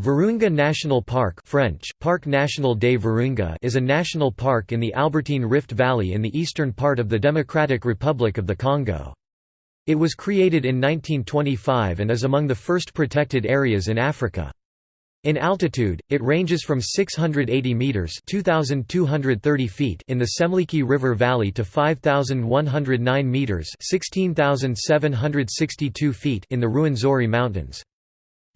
Virunga National Park French, Parc National des Virunga is a national park in the Albertine Rift Valley in the eastern part of the Democratic Republic of the Congo. It was created in 1925 and is among the first protected areas in Africa. In altitude, it ranges from 680 meters (2230 feet) in the Semliki River Valley to 5109 meters (16762 feet) in the Ruwenzori Mountains.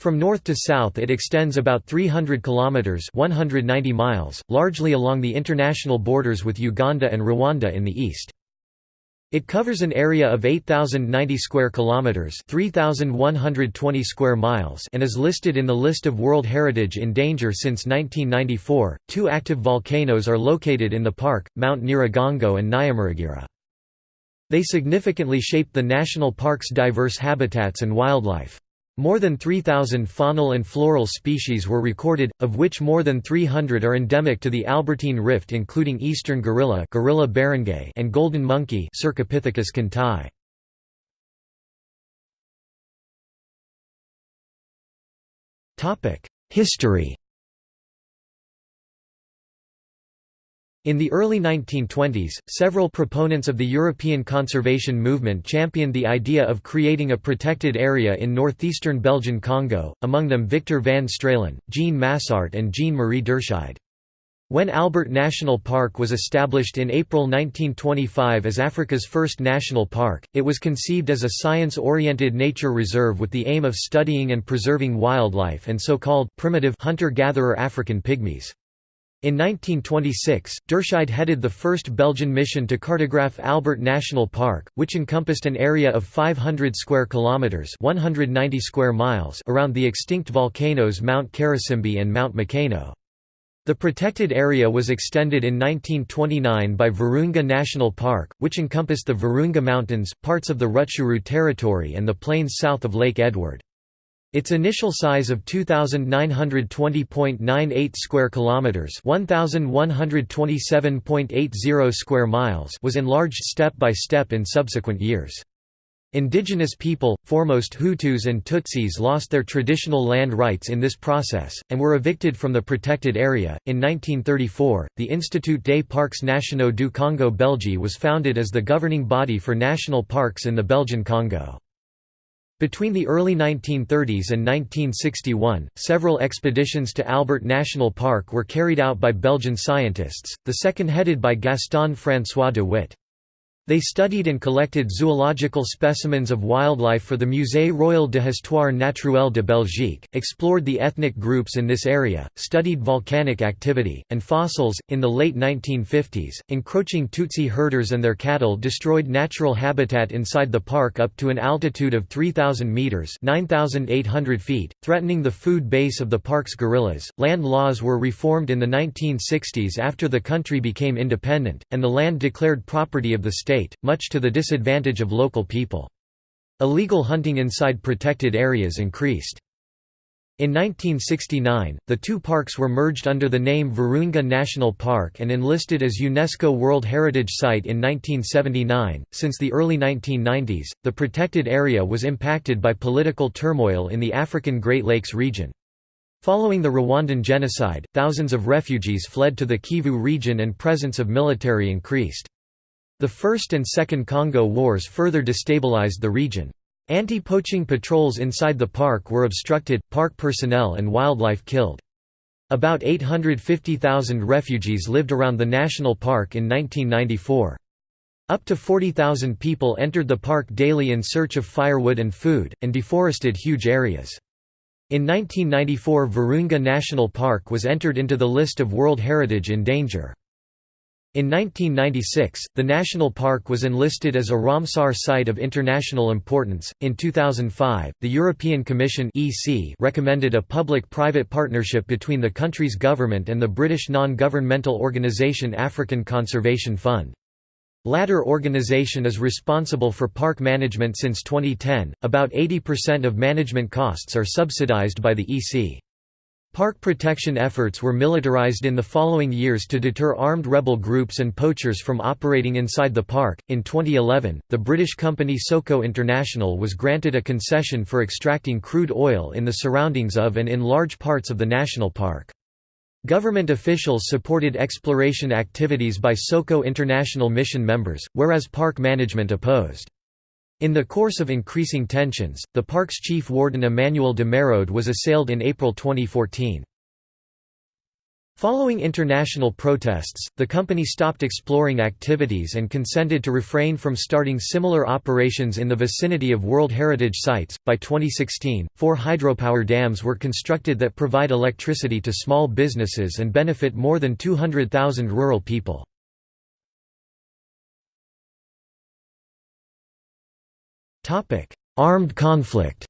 From north to south it extends about 300 kilometers 190 miles, largely along the international borders with Uganda and Rwanda in the east. It covers an area of 8090 square kilometers, 3120 square miles, and is listed in the list of World Heritage in Danger since 1994. Two active volcanoes are located in the park, Mount Nyiragongo and Nyamuragira. They significantly shape the national park's diverse habitats and wildlife. More than 3,000 faunal and floral species were recorded, of which more than 300 are endemic to the Albertine Rift including eastern gorilla, gorilla beringei and golden monkey Cercopithecus kandti. History In the early 1920s, several proponents of the European conservation movement championed the idea of creating a protected area in northeastern Belgian Congo, among them Victor van Straelen, Jean Massart and Jean-Marie Derscheid. When Albert National Park was established in April 1925 as Africa's first national park, it was conceived as a science-oriented nature reserve with the aim of studying and preserving wildlife and so-called primitive hunter-gatherer African pygmies. In 1926, Derscheid headed the first Belgian mission to cartograph Albert National Park, which encompassed an area of 500 square kilometers (190 square miles) around the extinct volcanoes Mount Karisimbi and Mount Mikeno. The protected area was extended in 1929 by Virunga National Park, which encompassed the Virunga Mountains, parts of the Rutshuru territory and the plains south of Lake Edward. Its initial size of 2920.98 square kilometers, 1127.80 square miles was enlarged step by step in subsequent years. Indigenous people, foremost Hutus and Tutsis lost their traditional land rights in this process, and were evicted from the protected area. In 1934, the Institut des Parcs Nationaux du Congo Belge was founded as the governing body for national parks in the Belgian Congo. Between the early 1930s and 1961, several expeditions to Albert National Park were carried out by Belgian scientists, the second headed by Gaston François de Witte. They studied and collected zoological specimens of wildlife for the Musée Royal de Histoire Naturelle de Belgique, explored the ethnic groups in this area, studied volcanic activity, and fossils. In the late 1950s, encroaching Tutsi herders and their cattle destroyed natural habitat inside the park up to an altitude of 3,000 meters (9,800 feet), threatening the food base of the park's gorillas. Land laws were reformed in the 1960s after the country became independent, and the land declared property of the state state, much to the disadvantage of local people. Illegal hunting inside protected areas increased. In 1969, the two parks were merged under the name Virunga National Park and enlisted as UNESCO World Heritage Site in 1979. Since the early 1990s, the protected area was impacted by political turmoil in the African Great Lakes region. Following the Rwandan genocide, thousands of refugees fled to the Kivu region and presence of military increased. The First and Second Congo Wars further destabilized the region. Anti-poaching patrols inside the park were obstructed, park personnel and wildlife killed. About 850,000 refugees lived around the national park in 1994. Up to 40,000 people entered the park daily in search of firewood and food, and deforested huge areas. In 1994 Virunga National Park was entered into the list of World Heritage in Danger. In 1996, the national park was enlisted as a Ramsar site of international importance. In 2005, the European Commission (EC) recommended a public-private partnership between the country's government and the British non-governmental organisation African Conservation Fund. Latter organization is responsible for park management since 2010. About 80% of management costs are subsidized by the EC. Park protection efforts were militarized in the following years to deter armed rebel groups and poachers from operating inside the park. In 2011, the British company SOCO International was granted a concession for extracting crude oil in the surroundings of and in large parts of the national park. Government officials supported exploration activities by SOCO International mission members, whereas park management opposed. In the course of increasing tensions, the park's chief warden Emmanuel de Merode was assailed in April 2014. Following international protests, the company stopped exploring activities and consented to refrain from starting similar operations in the vicinity of World Heritage Sites. By 2016, four hydropower dams were constructed that provide electricity to small businesses and benefit more than 200,000 rural people. Armed conflict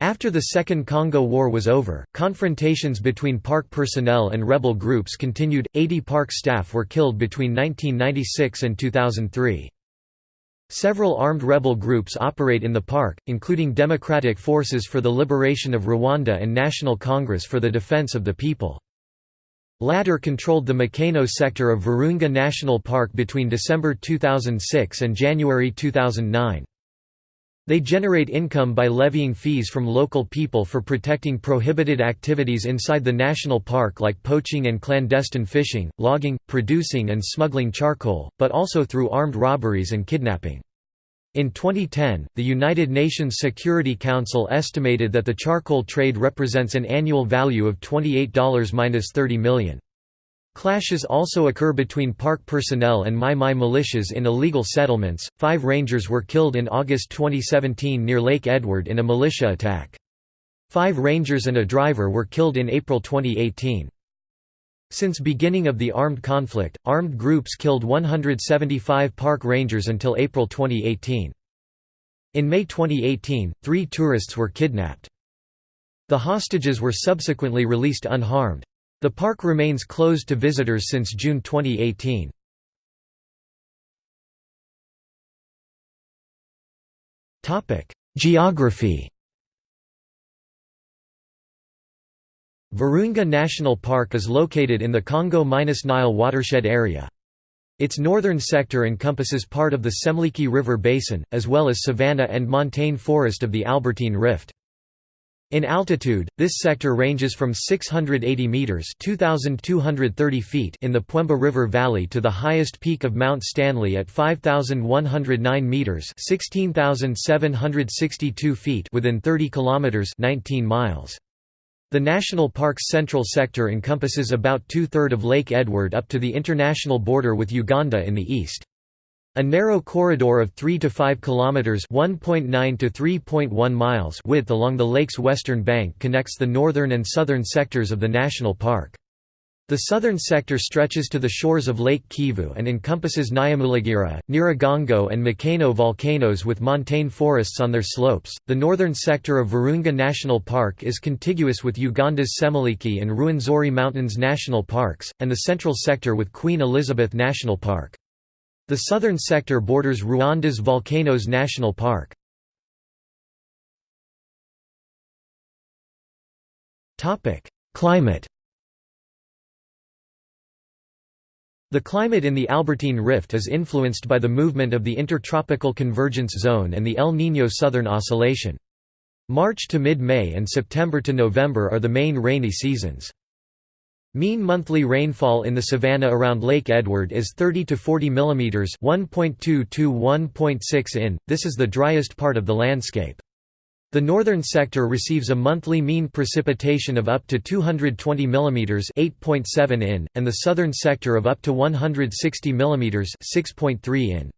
After the Second Congo War was over, confrontations between park personnel and rebel groups continued. 80 park staff were killed between 1996 and 2003. Several armed rebel groups operate in the park, including Democratic Forces for the Liberation of Rwanda and National Congress for the Defense of the People. Latter controlled the Mikeno sector of Virunga National Park between December 2006 and January 2009. They generate income by levying fees from local people for protecting prohibited activities inside the national park like poaching and clandestine fishing, logging, producing and smuggling charcoal, but also through armed robberies and kidnapping. In 2010, the United Nations Security Council estimated that the charcoal trade represents an annual value of $28–30 million. Clashes also occur between park personnel and Mai Mai militias in illegal settlements. Five rangers were killed in August 2017 near Lake Edward in a militia attack. Five rangers and a driver were killed in April 2018. Since beginning of the armed conflict, armed groups killed 175 park rangers until April 2018. In May 2018, three tourists were kidnapped. The hostages were subsequently released unharmed. The park remains closed to visitors since June 2018. Geography Virunga National Park is located in the Congo-Nile watershed area. Its northern sector encompasses part of the Semliki River Basin, as well as savanna and montane forest of the Albertine Rift. In altitude, this sector ranges from 680 meters (2230 feet) in the Pwemba River Valley to the highest peak of Mount Stanley at 5109 meters (16762 feet) within 30 kilometers (19 miles). The national park's central sector encompasses about two-third of Lake Edward up to the international border with Uganda in the east. A narrow corridor of 3 to 5 kilometers (1.9 to 3.1 miles) width along the lake's western bank connects the northern and southern sectors of the national park. The southern sector stretches to the shores of Lake Kivu and encompasses Nyamulagira, Nyiragongo, and Mikeno volcanoes with montane forests on their slopes. The northern sector of Virunga National Park is contiguous with Uganda's Semliki and Ruwenzori Mountains National Parks, and the central sector with Queen Elizabeth National Park. The southern sector borders Rwanda's Volcanoes National Park. Climate The climate in the Albertine Rift is influenced by the movement of the Intertropical Convergence Zone and the El Niño Southern Oscillation. March to mid-May and September to November are the main rainy seasons. Mean monthly rainfall in the savanna around Lake Edward is 30 to 40 mm 1.2 to 1.6 in, this is the driest part of the landscape. The northern sector receives a monthly mean precipitation of up to 220 mm 8.7 in, and the southern sector of up to 160 mm 6.3 in.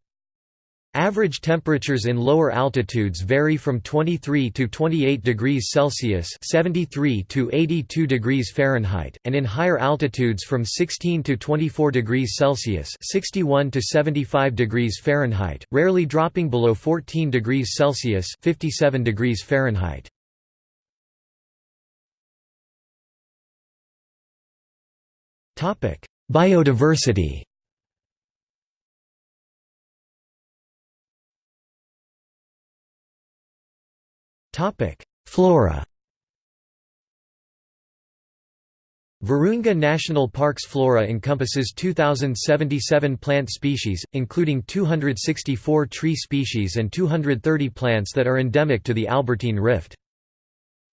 Average temperatures in lower altitudes vary from 23 to 28 degrees Celsius (73 to 82 degrees Fahrenheit), and in higher altitudes from 16 to 24 degrees Celsius (61 to 75 degrees Fahrenheit), rarely dropping below 14 degrees Celsius (57 degrees Fahrenheit). Topic: Biodiversity. Flora Virunga National Park's flora encompasses 2,077 plant species, including 264 tree species and 230 plants that are endemic to the Albertine Rift.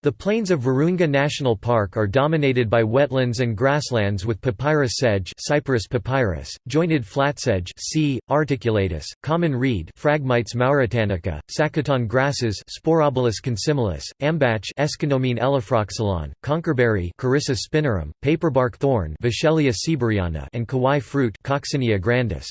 The plains of Virunga National Park are dominated by wetlands and grasslands with papyrus sedge Cyperus papyrus, jointed flatsedge C. articulatus, common reed Phragmites mauritanica, sacaton grasses Sporobolus consimilis, ambach Aeschynomene elaphroxylon, conkerberry Carissa spinarum, paperbark thorn Vachellia sieberiana and kawai fruit Coccinia grandis.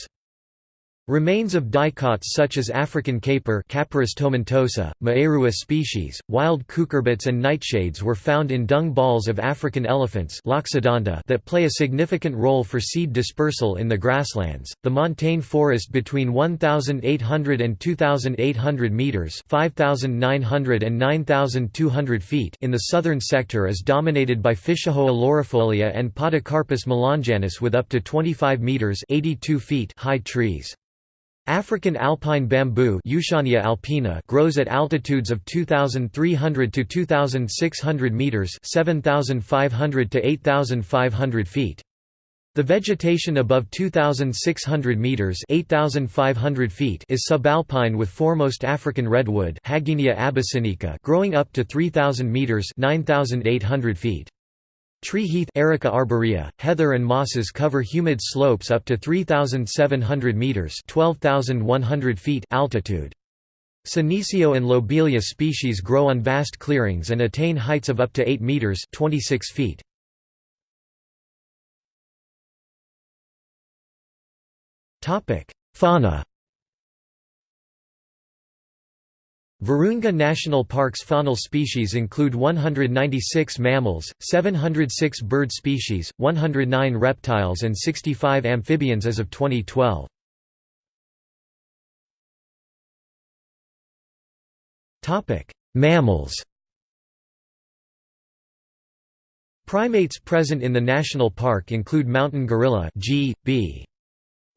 Remains of dicots such as African caper Capparis tomentosa, Maerua species, wild cucurbits and nightshades were found in dung balls of African elephants that play a significant role for seed dispersal in the grasslands. The montane forest between 1,800 and 2,800 meters (5,900 and 9,200 feet) in the southern sector is dominated by Ficalhoa laurifolia and Podocarpus milanjianus with up to 25 meters (82 feet) high trees. African alpine bamboo alpina grows at altitudes of 2,300 to 2,600 meters (7,500 to 8,500 feet). The vegetation above 2,600 meters (8,500 feet) is subalpine with foremost African redwood abyssinica growing up to 3,000 meters (9,800 feet). Tree heath Erica arborea, heather and mosses cover humid slopes up to 3,700 metres 12,100 feet altitude. Senecio and Lobelia species grow on vast clearings and attain heights of up to 8 metres 26 feet. Fauna Virunga National Park's faunal species include 196 mammals, 706 bird species, 109 reptiles and 65 amphibians as of 2012. Mammals Primates present in the national park include mountain gorilla G, B.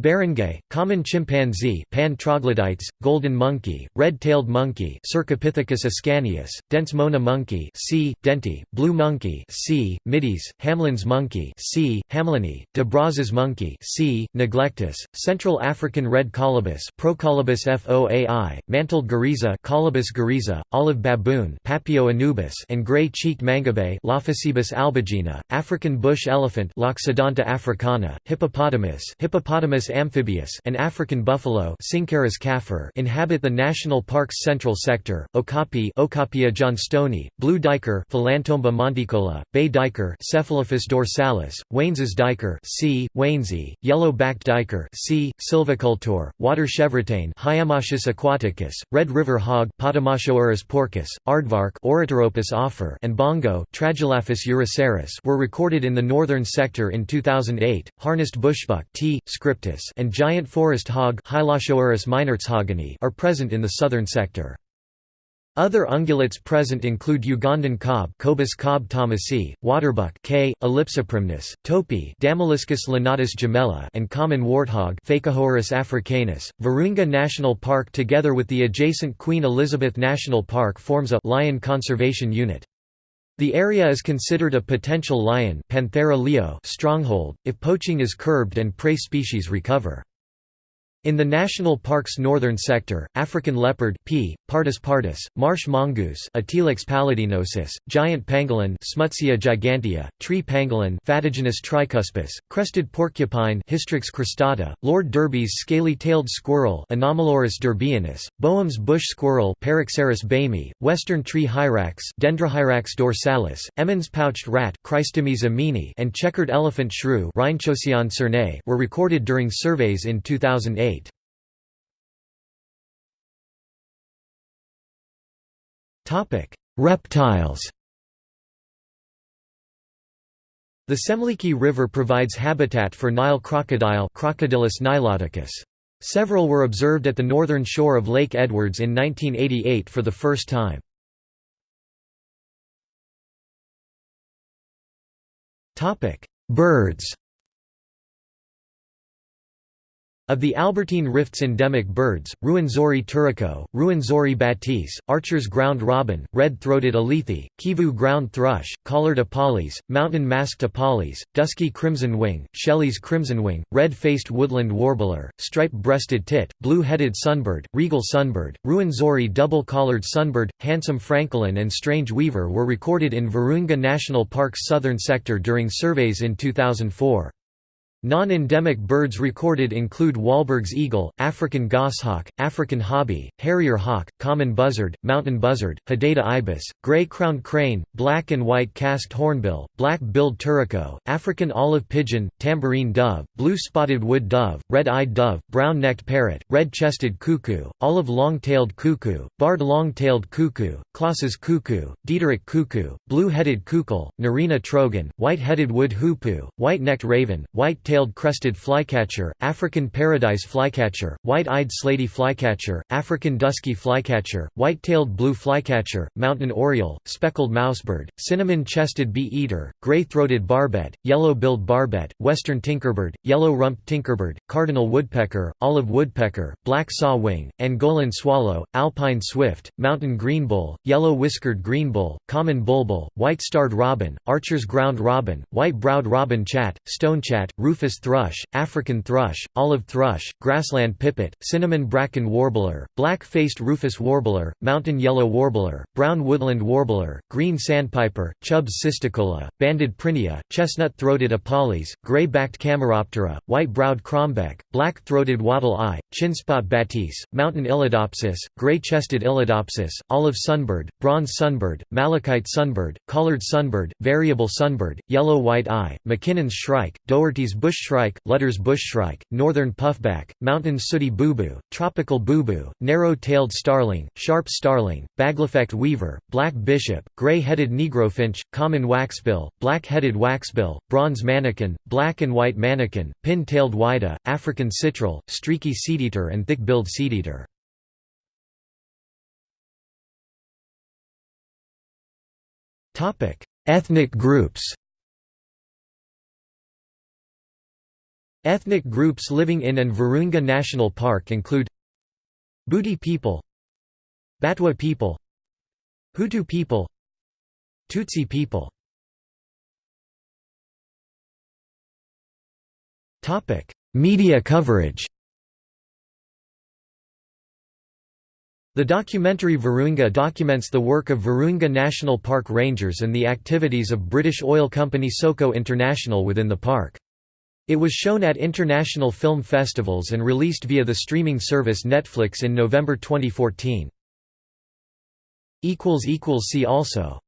Beringei, common chimpanzee Pan troglodytes, golden monkey, red-tailed monkey Cercopithecus ascanius, densmona monkey C. denti, blue monkey C. mitis, Hamlyn's monkey C. hamlyni, de Brazza's monkey C. neglectus, Central African red colobus Procolobus foai, mantled guereza Colobus guereza, olive baboon Papio anubis and gray-cheeked mangabey Lophocebus albigena, African bush elephant Loxodonta africana, hippopotamus Hippopotamus amphibius and African buffalo inhabit the national park's central sector. Okapi Okapia johnstoni, blue duiker Philantomba monticola, bay duiker Cephalophus dorsalis, Weyns's duiker C. weynsi, yellow-backed duiker C. silvicultor, water chevrotain Hyemoschus aquaticus, red river hog Potamochoerus porcus, aardvark offer and bongo Tragelaphus eurycerus were recorded in the northern sector in 2008. Harnessed bushbuck T. scriptus and giant forest hog are present in the southern sector. Other ungulates present include Ugandan cob Kobus kob thomasi, waterbuck K. ellipsiprymnus, topi Damaliscus lunatus jimela and common warthog Phacochoerus africanus. Virunga National Park together with the adjacent Queen Elizabeth National Park forms a lion conservation unit. The area is considered a potential lion Panthera leo stronghold, if poaching is curbed and prey species recover. In the national park's northern sector, African leopard P. pardus pardus, marsh mongoose Atilax paludinosus, giant pangolin Smutsia gigantea, tree pangolin Phataginus tricuspis, crested porcupine Hystrix cristata, Lord Derby's scaly-tailed squirrel Anomalurus derbianus, Boehm's bush squirrel Paraxerus boehmii, western tree hyrax Dendrohyrax dorsalis, Emmons pouched rat Cricetomys emini and checkered elephant shrew were recorded during surveys in 2008. Reptiles The Semliki River provides habitat for Nile crocodile Crocodylus niloticus. Several were observed at the northern shore of Lake Edwards in 1988 for the first time. Birds Of the Albertine Rift's endemic birds, Ruwenzori turaco, Ruwenzori batis, Archer's ground robin, red-throated alethe, Kivu ground thrush, collared apalis, mountain masked apalis, dusky crimson wing, Shelley's crimsonwing, red-faced woodland warbler, stripe-breasted tit, blue-headed sunbird, regal sunbird, Ruwenzori double-collared sunbird, handsome francolin and strange weaver were recorded in Virunga National Park's southern sector during surveys in 2004. Non-endemic birds recorded include Wahlberg's eagle, African goshawk, African hobby, harrier hawk, common buzzard, mountain buzzard, Hadeda ibis, gray-crowned crane, black and white casqued hornbill, black-billed turaco, African olive pigeon, tambourine dove, blue-spotted wood dove, red-eyed dove, brown-necked parrot, red-chested cuckoo, olive long-tailed cuckoo, barred long-tailed cuckoo, Klaas's cuckoo, Diederik cuckoo, blue-headed coucal, Narina trogon, white-headed wood hoopoe, white-necked raven, white white-tailed crested flycatcher, African paradise flycatcher, white-eyed slaty flycatcher, African dusky flycatcher, white-tailed blue flycatcher, mountain oriole, speckled mousebird, cinnamon-chested bee-eater, gray-throated barbet, yellow-billed barbet, western tinkerbird, yellow-rumped tinkerbird, cardinal woodpecker, olive woodpecker, black sawwing, Angolan swallow, alpine swift, mountain greenbul, yellow-whiskered greenbul, common bulbul, white-starred robin, archer's ground robin, white-browed robin chat, stonechat, roof rufous thrush, African thrush, olive thrush, grassland pipit, cinnamon bracken warbler, black-faced rufous warbler, mountain yellow warbler, brown woodland warbler, green sandpiper, Chubb's cisticola, banded prinia, chestnut-throated apalis, gray-backed camaroptera, white-browed crombeck, black-throated wattle-eye, chinspot batis, mountain illadopsis, gray-chested illadopsis, olive sunbird, bronze sunbird, malachite sunbird, collared sunbird, variable sunbird, yellow-white eye, McKinnon's shrike, Doherty's bush bushshrike, Lühder's bushshrike, northern puffback, mountain sooty boubou, tropical boubou, narrow-tailed starling, sharp starling, Baglafecht weaver, black bishop, gray-headed negrofinch, common waxbill, black-headed waxbill, bronze mannikin, black and white mannikin, pin-tailed whydah, African citril, streaky seedeater and thick-billed seedeater. Ethnic groups Ethnic groups living in and Virunga National Park include Buti people Batwa people Hutu people Tutsi people Media coverage The documentary Virunga documents the work of Virunga National Park rangers and the activities of British oil company SOCO International within the park. It was shown at international film festivals and released via the streaming service Netflix in November 2014. See also